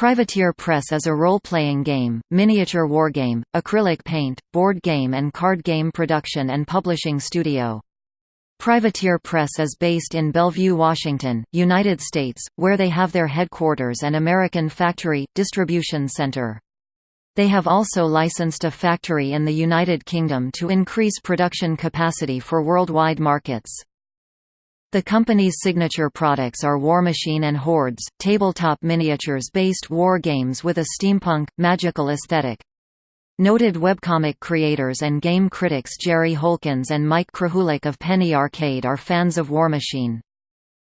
Privateer Press is a role-playing game, miniature wargame, acrylic paint, board game and card game production and publishing studio. Privateer Press is based in Bellevue, Washington, United States, where they have their headquarters and American Factory, distribution center. They have also licensed a factory in the United Kingdom to increase production capacity for worldwide markets. The company's signature products are War Machine and Hordes, tabletop miniatures-based war games with a steampunk, magical aesthetic. Noted webcomic creators and game critics Jerry Holkins and Mike Krahulik of Penny Arcade are fans of War Machine.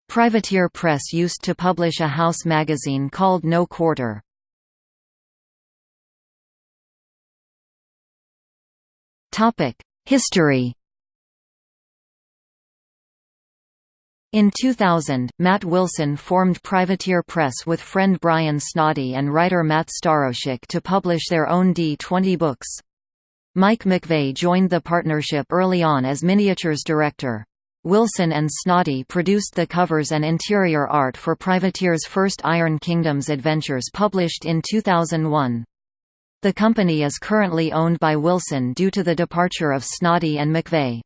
Privateer Press used to publish a house magazine called No Quarter. History In 2000, Matt Wilson formed Privateer Press with friend Brian Snoddy and writer Matt Staroscik to publish their own D20 books. Mike McVey joined the partnership early on as miniatures director. Wilson and Snoddy produced the covers and interior art for Privateer's first Iron Kingdoms adventures published in 2001. The company is currently owned by Wilson due to the departure of Snoddy and McVey.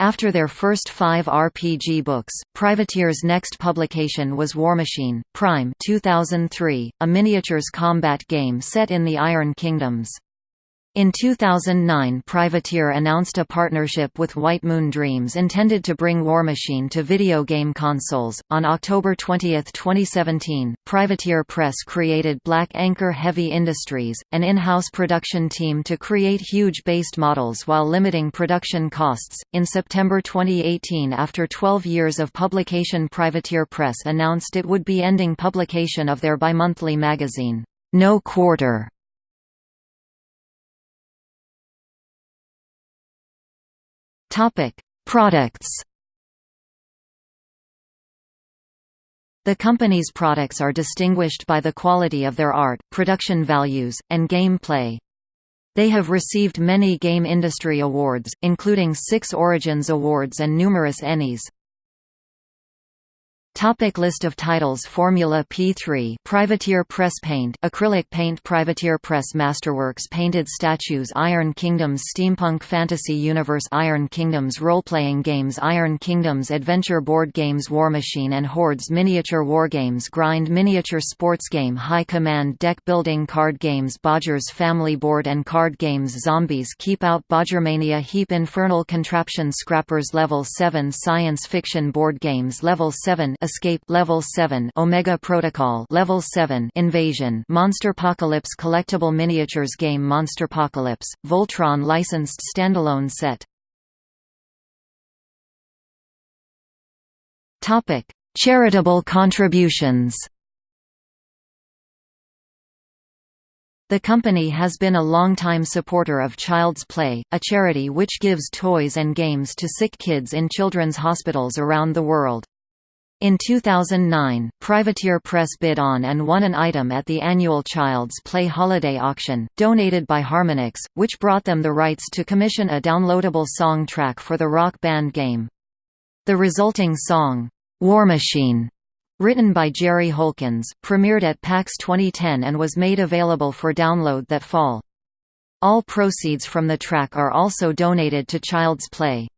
After their first five RPG books, Privateer's next publication was Warmachine, Prime 2003, a miniatures combat game set in the Iron Kingdoms. In 2009 Privateer announced a partnership with White Moon Dreams intended to bring War Machine to video game consoles. On October 20, 2017, Privateer Press created Black Anchor Heavy Industries, an in-house production team to create huge based models while limiting production costs. In September 2018 after 12 years of publication Privateer Press announced it would be ending publication of their bimonthly magazine, No Quarter Topic: Products. The company's products are distinguished by the quality of their art, production values, and gameplay. They have received many game industry awards, including six Origins Awards and numerous Ennies. Topic list of titles Formula P3 Privateer Press Paint Acrylic Paint Privateer Press Masterworks Painted Statues Iron Kingdoms Steampunk Fantasy Universe Iron Kingdoms Role-Playing Games Iron Kingdoms Adventure Board Games War Machine and Hordes Miniature Wargames Grind Miniature Sports Game High Command Deck Building Card Games Bodgers Family Board and Card Games Zombies Keep Out Bodgermania Heap Infernal Contraption Scrappers Level 7 Science Fiction Board Games Level 7 Escape Level 7 Omega Protocol Level 7 Invasion Monsterpocalypse Collectible Miniatures Game Monsterpocalypse Voltron licensed standalone set Topic Charitable contributions The company has been a long-time supporter of Child's Play, a charity which gives toys and games to sick kids in children's hospitals around the world. In 2009, Privateer Press bid on and won an item at the annual Child's Play Holiday Auction, donated by Harmonix, which brought them the rights to commission a downloadable song track for the Rock Band game. The resulting song, War Machine, written by Jerry Holkins, premiered at PAX 2010 and was made available for download that fall. All proceeds from the track are also donated to Child's Play.